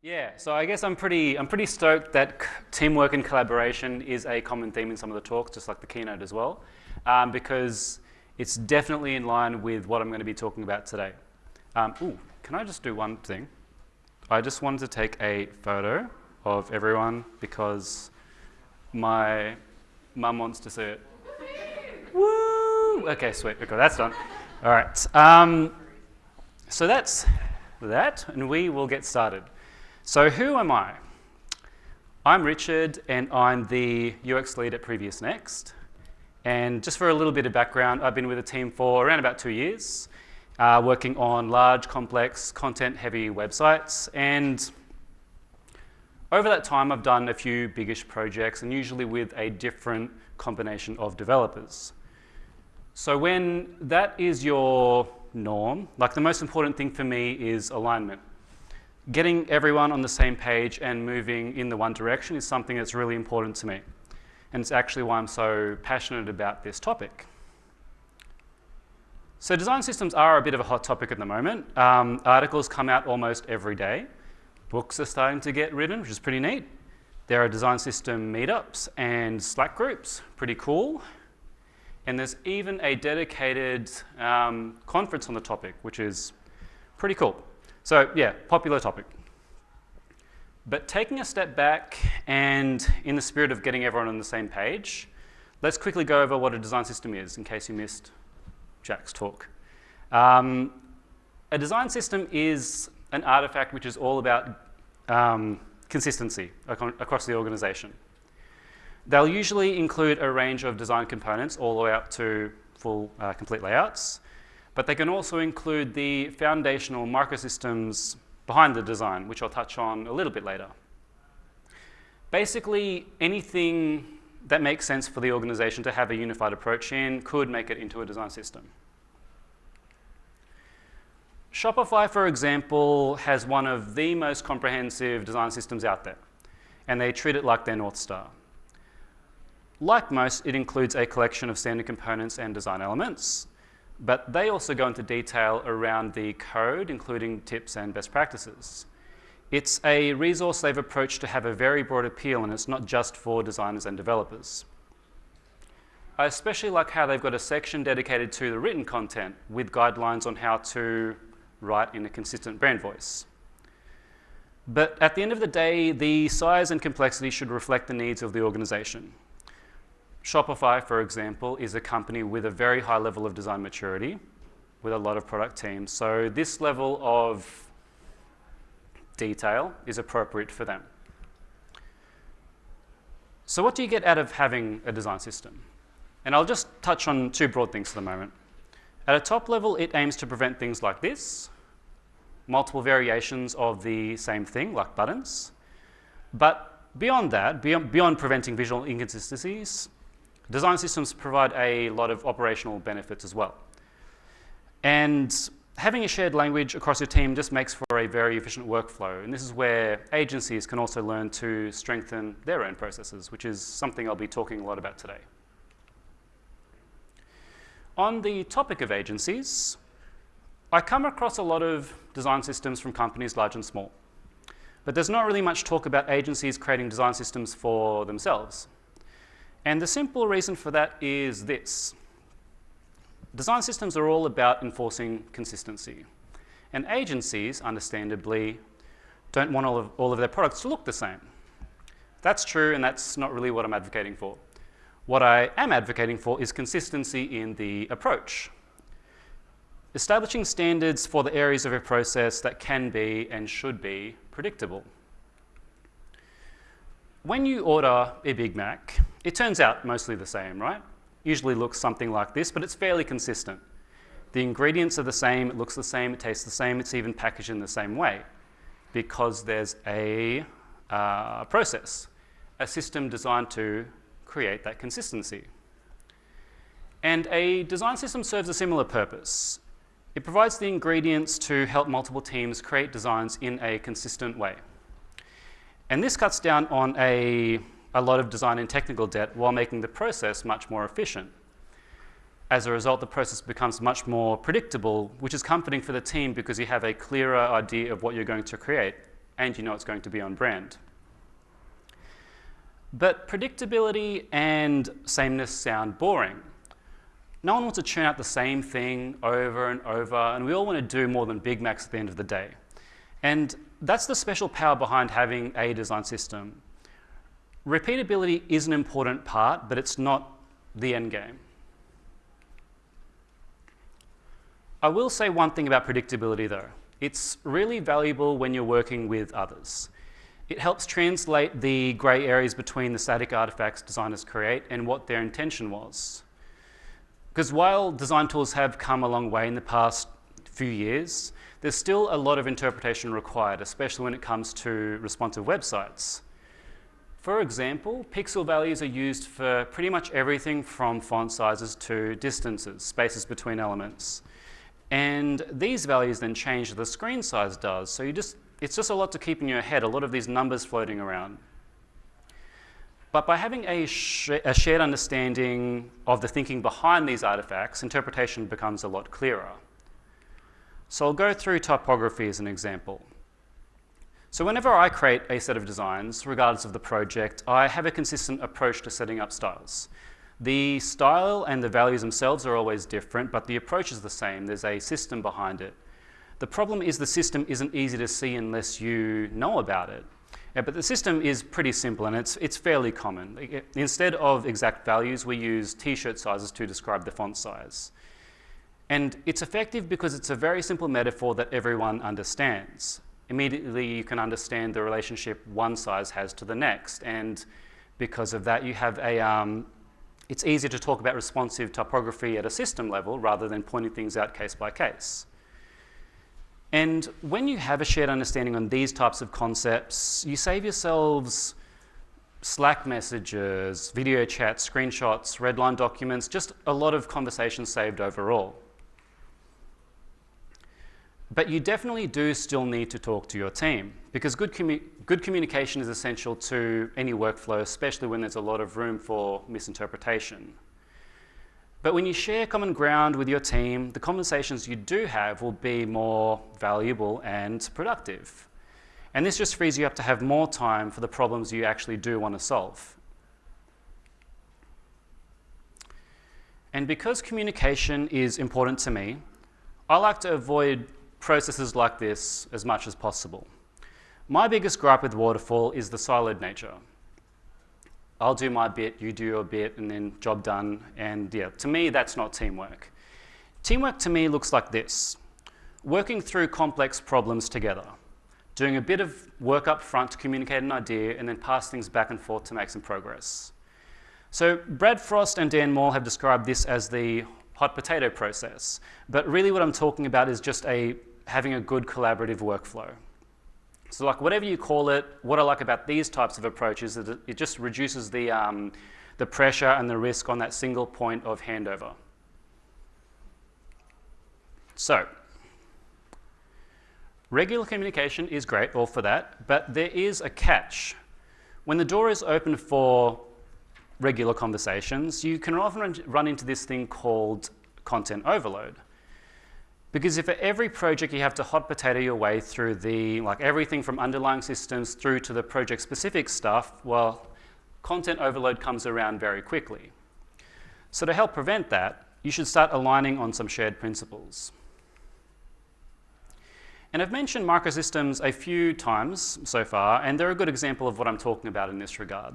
Yeah, so I guess I'm pretty, I'm pretty stoked that teamwork and collaboration is a common theme in some of the talks, just like the keynote as well, um, because it's definitely in line with what I'm going to be talking about today. Um, ooh, can I just do one thing? I just wanted to take a photo of everyone because my mum wants to see it. Woo! Okay, sweet. Okay, that's done. All right. Um, so that's that, and we will get started. So who am I? I'm Richard, and I'm the UX lead at PreviousNext. And just for a little bit of background, I've been with the team for around about two years, uh, working on large, complex, content-heavy websites. And over that time, I've done a few biggish projects, and usually with a different combination of developers. So when that is your norm, like the most important thing for me is alignment getting everyone on the same page and moving in the one direction is something that's really important to me. And it's actually why I'm so passionate about this topic. So design systems are a bit of a hot topic at the moment. Um, articles come out almost every day. Books are starting to get written, which is pretty neat. There are design system meetups and Slack groups, pretty cool. And there's even a dedicated um, conference on the topic, which is pretty cool. So yeah, popular topic. But taking a step back and in the spirit of getting everyone on the same page, let's quickly go over what a design system is in case you missed Jack's talk. Um, a design system is an artifact which is all about um, consistency across the organization. They'll usually include a range of design components all the way up to full uh, complete layouts. But they can also include the foundational microsystems behind the design, which I'll touch on a little bit later. Basically, anything that makes sense for the organization to have a unified approach in could make it into a design system. Shopify, for example, has one of the most comprehensive design systems out there, and they treat it like their North Star. Like most, it includes a collection of standard components and design elements, but they also go into detail around the code, including tips and best practices. It's a resource they've approached to have a very broad appeal, and it's not just for designers and developers. I especially like how they've got a section dedicated to the written content with guidelines on how to write in a consistent brand voice. But at the end of the day, the size and complexity should reflect the needs of the organization. Shopify, for example, is a company with a very high level of design maturity with a lot of product teams. So this level of detail is appropriate for them. So what do you get out of having a design system? And I'll just touch on two broad things for the moment. At a top level, it aims to prevent things like this, multiple variations of the same thing, like buttons. But beyond that, beyond, beyond preventing visual inconsistencies, Design systems provide a lot of operational benefits as well. And having a shared language across your team just makes for a very efficient workflow. And this is where agencies can also learn to strengthen their own processes, which is something I'll be talking a lot about today. On the topic of agencies, I come across a lot of design systems from companies large and small. But there's not really much talk about agencies creating design systems for themselves. And the simple reason for that is this. Design systems are all about enforcing consistency. And agencies, understandably, don't want all of, all of their products to look the same. That's true, and that's not really what I'm advocating for. What I am advocating for is consistency in the approach. Establishing standards for the areas of a process that can be and should be predictable. When you order a Big Mac, it turns out mostly the same, right? Usually looks something like this, but it's fairly consistent. The ingredients are the same, it looks the same, it tastes the same, it's even packaged in the same way because there's a uh, process, a system designed to create that consistency. And a design system serves a similar purpose. It provides the ingredients to help multiple teams create designs in a consistent way. And this cuts down on a, a lot of design and technical debt while making the process much more efficient. As a result, the process becomes much more predictable, which is comforting for the team because you have a clearer idea of what you're going to create and you know it's going to be on brand. But predictability and sameness sound boring. No one wants to churn out the same thing over and over, and we all want to do more than Big Macs at the end of the day. And that's the special power behind having a design system. Repeatability is an important part, but it's not the end game. I will say one thing about predictability though. It's really valuable when you're working with others. It helps translate the grey areas between the static artifacts designers create and what their intention was. Because while design tools have come a long way in the past few years, there's still a lot of interpretation required, especially when it comes to responsive websites. For example, pixel values are used for pretty much everything from font sizes to distances, spaces between elements. And these values then change the screen size does. So you just, it's just a lot to keep in your head, a lot of these numbers floating around. But by having a, sh a shared understanding of the thinking behind these artifacts, interpretation becomes a lot clearer. So I'll go through typography as an example. So whenever I create a set of designs, regardless of the project, I have a consistent approach to setting up styles. The style and the values themselves are always different, but the approach is the same. There's a system behind it. The problem is the system isn't easy to see unless you know about it. Yeah, but the system is pretty simple and it's, it's fairly common. Instead of exact values, we use t-shirt sizes to describe the font size. And it's effective because it's a very simple metaphor that everyone understands. Immediately you can understand the relationship one size has to the next. And because of that, you have a, um, it's easier to talk about responsive typography at a system level rather than pointing things out case by case. And when you have a shared understanding on these types of concepts, you save yourselves Slack messages, video chats, screenshots, redline documents, just a lot of conversations saved overall. But you definitely do still need to talk to your team because good, commu good communication is essential to any workflow, especially when there's a lot of room for misinterpretation. But when you share common ground with your team, the conversations you do have will be more valuable and productive. And this just frees you up to have more time for the problems you actually do want to solve. And because communication is important to me, I like to avoid processes like this as much as possible. My biggest gripe with waterfall is the siloed nature. I'll do my bit, you do your bit, and then job done. And yeah, to me, that's not teamwork. Teamwork to me looks like this. Working through complex problems together. Doing a bit of work up front to communicate an idea and then pass things back and forth to make some progress. So Brad Frost and Dan Mall have described this as the hot potato process. But really what I'm talking about is just a having a good collaborative workflow. So like whatever you call it, what I like about these types of approaches is that it just reduces the, um, the pressure and the risk on that single point of handover. So, regular communication is great, all for that, but there is a catch. When the door is open for regular conversations, you can often run into this thing called content overload. Because if for every project you have to hot potato your way through the, like everything from underlying systems through to the project specific stuff, well, content overload comes around very quickly. So to help prevent that, you should start aligning on some shared principles. And I've mentioned microsystems a few times so far, and they're a good example of what I'm talking about in this regard.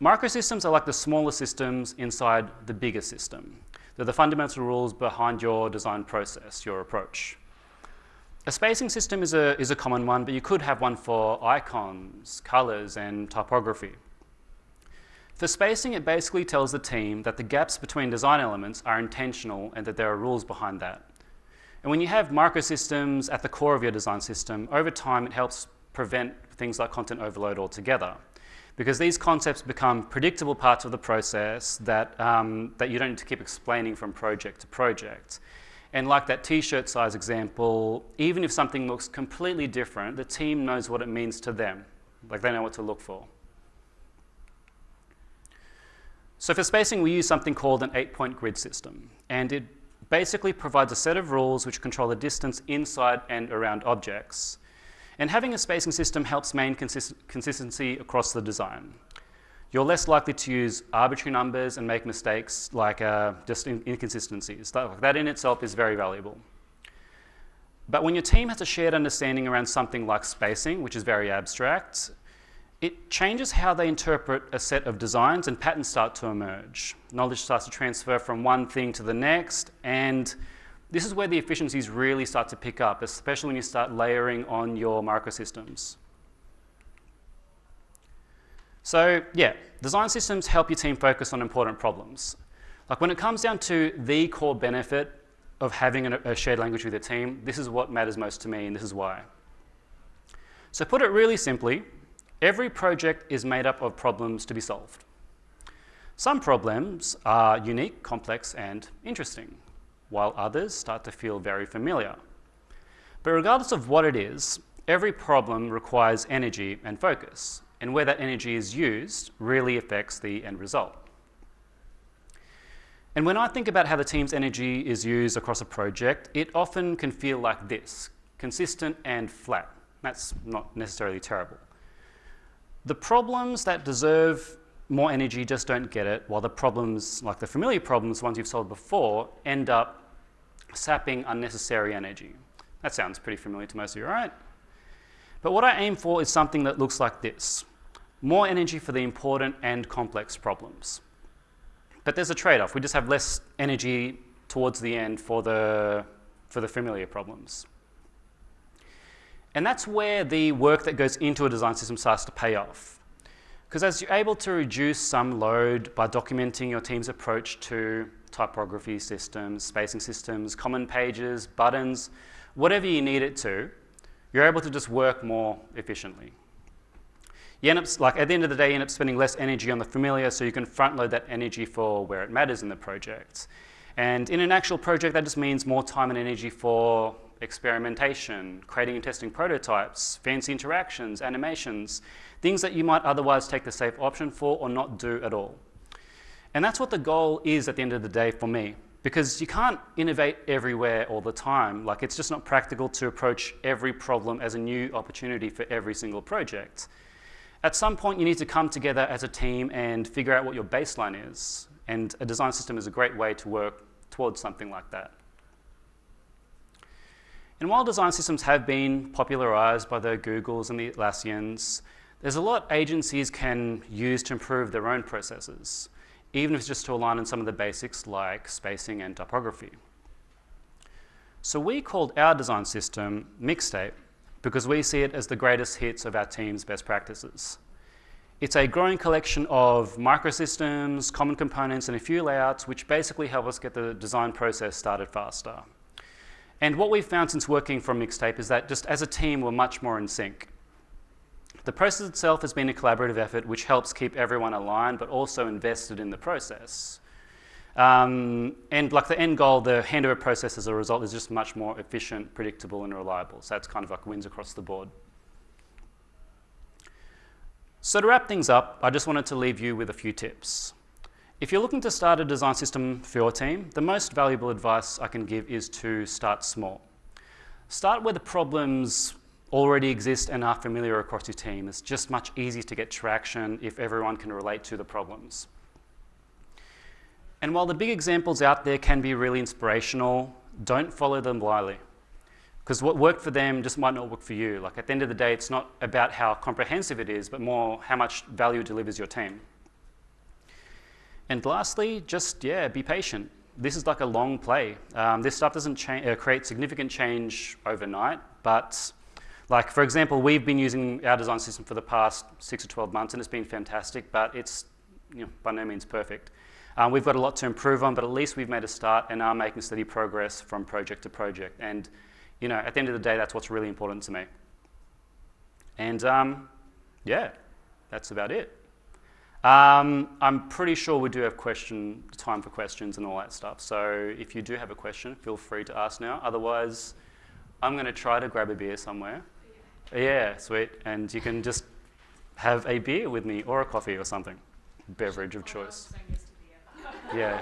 Microsystems are like the smaller systems inside the bigger system. They're the fundamental rules behind your design process, your approach. A spacing system is a, is a common one, but you could have one for icons, colors, and typography. For spacing, it basically tells the team that the gaps between design elements are intentional and that there are rules behind that. And when you have microsystems at the core of your design system, over time it helps prevent things like content overload altogether because these concepts become predictable parts of the process that, um, that you don't need to keep explaining from project to project. And like that t-shirt size example, even if something looks completely different, the team knows what it means to them. Like they know what to look for. So for spacing, we use something called an eight-point grid system. And it basically provides a set of rules which control the distance inside and around objects. And having a spacing system helps maintain consist consistency across the design. You're less likely to use arbitrary numbers and make mistakes like uh, just in inconsistencies. That, that in itself is very valuable. But when your team has a shared understanding around something like spacing, which is very abstract, it changes how they interpret a set of designs and patterns start to emerge. Knowledge starts to transfer from one thing to the next, and this is where the efficiencies really start to pick up, especially when you start layering on your microsystems. So yeah, design systems help your team focus on important problems. Like when it comes down to the core benefit of having a, shared language with your team, this is what matters most to me and this is why. So put it really simply, every project is made up of problems to be solved. Some problems are unique, complex and interesting, while others start to feel very familiar. But regardless of what it is, every problem requires energy and focus, and where that energy is used really affects the end result. And when I think about how the team's energy is used across a project, it often can feel like this, consistent and flat. That's not necessarily terrible. The problems that deserve more energy just don't get it, while the problems, like the familiar problems, ones you've solved before, end up sapping unnecessary energy. That sounds pretty familiar to most of you, right? But what I aim for is something that looks like this. More energy for the important and complex problems. But there's a trade-off. We just have less energy towards the end for the, for the familiar problems. And that's where the work that goes into a design system starts to pay off. Because as you're able to reduce some load by documenting your team's approach to typography systems, spacing systems, common pages, buttons, whatever you need it to, you're able to just work more efficiently. You end up, like at the end of the day, you end up spending less energy on the familiar so you can front load that energy for where it matters in the project. And in an actual project, that just means more time and energy for experimentation, creating and testing prototypes, fancy interactions, animations, things that you might otherwise take the safe option for or not do at all. And that's what the goal is at the end of the day for me, because you can't innovate everywhere all the time. Like it's just not practical to approach every problem as a new opportunity for every single project. At some point, you need to come together as a team and figure out what your baseline is. And a design system is a great way to work towards something like that. And while design systems have been popularized by the Googles and the Atlassians, there's a lot agencies can use to improve their own processes, even if it's just to align on some of the basics like spacing and typography. So we called our design system Mixtape because we see it as the greatest hits of our team's best practices. It's a growing collection of microsystems, common components, and a few layouts which basically help us get the design process started faster. And what we've found since working from Mixtape is that just as a team, we're much more in sync. The process itself has been a collaborative effort which helps keep everyone aligned but also invested in the process. Um, and like the end goal, the handover process as a result is just much more efficient, predictable and reliable. So that's kind of like wins across the board. So to wrap things up, I just wanted to leave you with a few tips. If you're looking to start a design system for your team, the most valuable advice I can give is to start small. Start where the problems already exist and are familiar across your team. It's just much easier to get traction if everyone can relate to the problems. And while the big examples out there can be really inspirational, don't follow them blindly. Because what worked for them just might not work for you. Like at the end of the day, it's not about how comprehensive it is, but more how much value it delivers your team. And lastly, just, yeah, be patient. This is like a long play. Um, this stuff doesn't uh, create significant change overnight, but like, for example, we've been using our design system for the past six or 12 months, and it's been fantastic, but it's you know, by no means perfect. Um, we've got a lot to improve on, but at least we've made a start and are making steady progress from project to project. And you know, at the end of the day, that's what's really important to me. And um, yeah, that's about it. Um, I'm pretty sure we do have question time for questions and all that stuff. So if you do have a question, feel free to ask now. Otherwise, I'm going to try to grab a beer somewhere. Yeah. yeah, sweet. And you can just have a beer with me or a coffee or something, beverage of choice. yeah.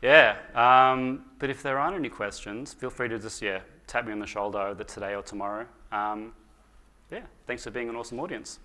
Yeah. Um, but if there aren't any questions, feel free to just yeah tap me on the shoulder either today or tomorrow. Um, yeah, thanks for being an awesome audience.